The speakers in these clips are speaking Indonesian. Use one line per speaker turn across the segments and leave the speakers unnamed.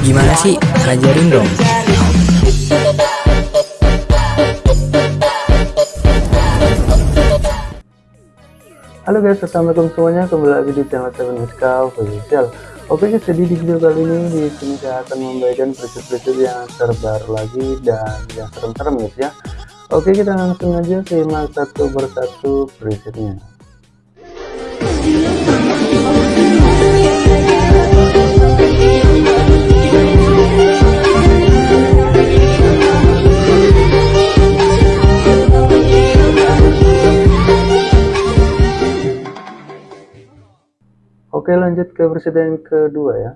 Gimana sih? Ajarin dong.
Halo guys, assalamualaikum semuanya. Kembali lagi di channel Seven Miska Official. Oke guys, jadi di video kali ini di sini saya akan membagikan preset-preset yang terbaru lagi dan yang serem-serem guys ya. Oke, kita langsung aja simak satu persatu presetnya. Oke lanjut ke presiden kedua ya.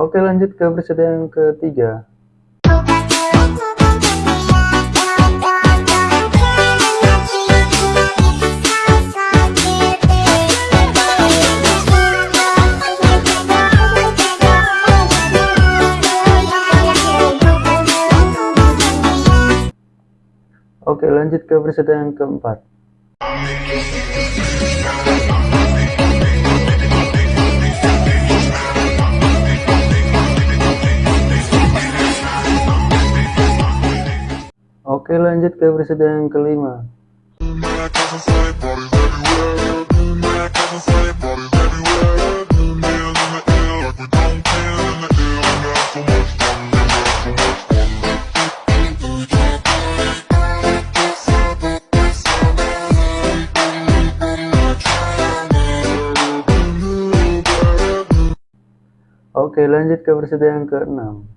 Oke lanjut ke presiden ketiga Lanjut ke presiden yang keempat Oke lanjut ke presiden yang kelima Oke lanjut ke presiden yang keenam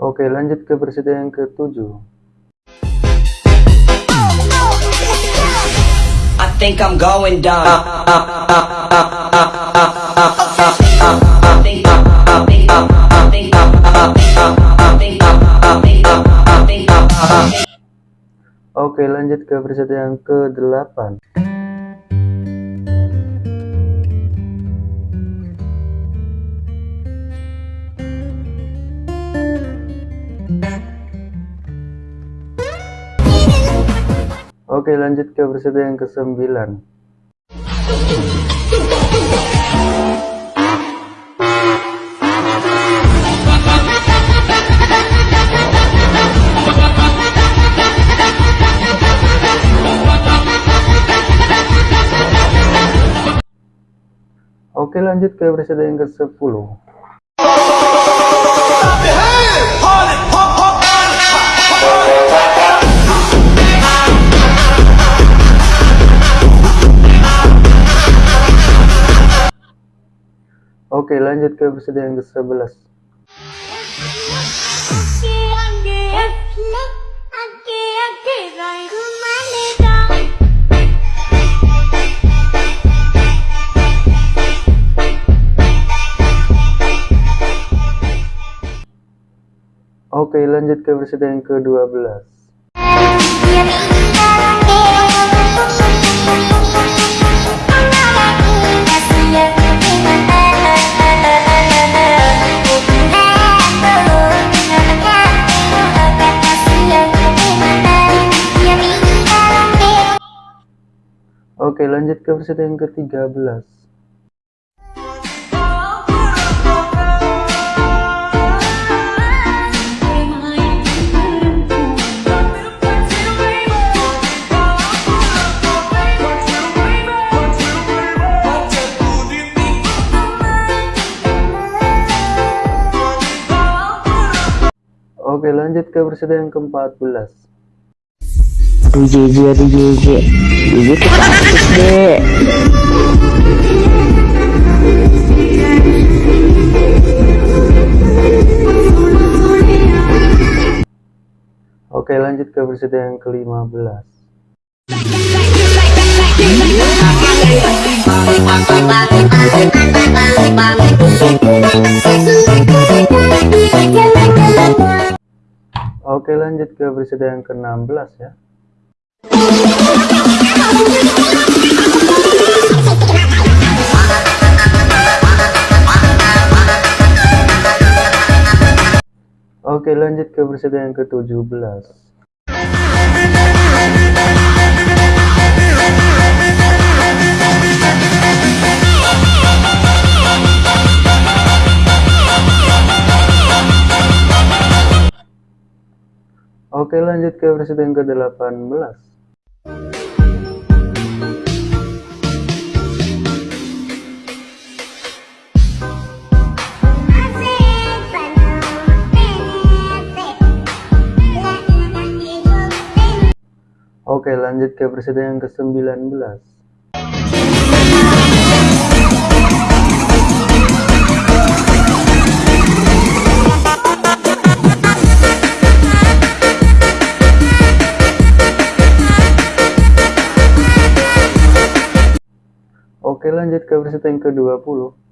Oke lanjut ke presiden yang ketujuh
I think I'm going down.
Oke lanjut ke presiden yang ke-8 Oke lanjut ke presiden yang ke-9 Oke lanjut ke presiden yang ke-10 Oke lanjut ke presiden yang ke-11 Oke lanjut ke presiden yang ke-12 Oke lanjut ke presiden yang ke-13 Oke lanjut ke presiden yang ke-14
Aduh JJ, aduh JJ. JJ tuh praktis deh.
Oke lanjut ke presiden yang ke-15 Oke lanjut ke presiden yang ke-16 ya. Oke lanjut ke presiden yang ke-17 Oke lanjut ke presiden ke-18 Oke lanjut ke presiden yang ke-19 Oke lanjut ke presiden yang ke-20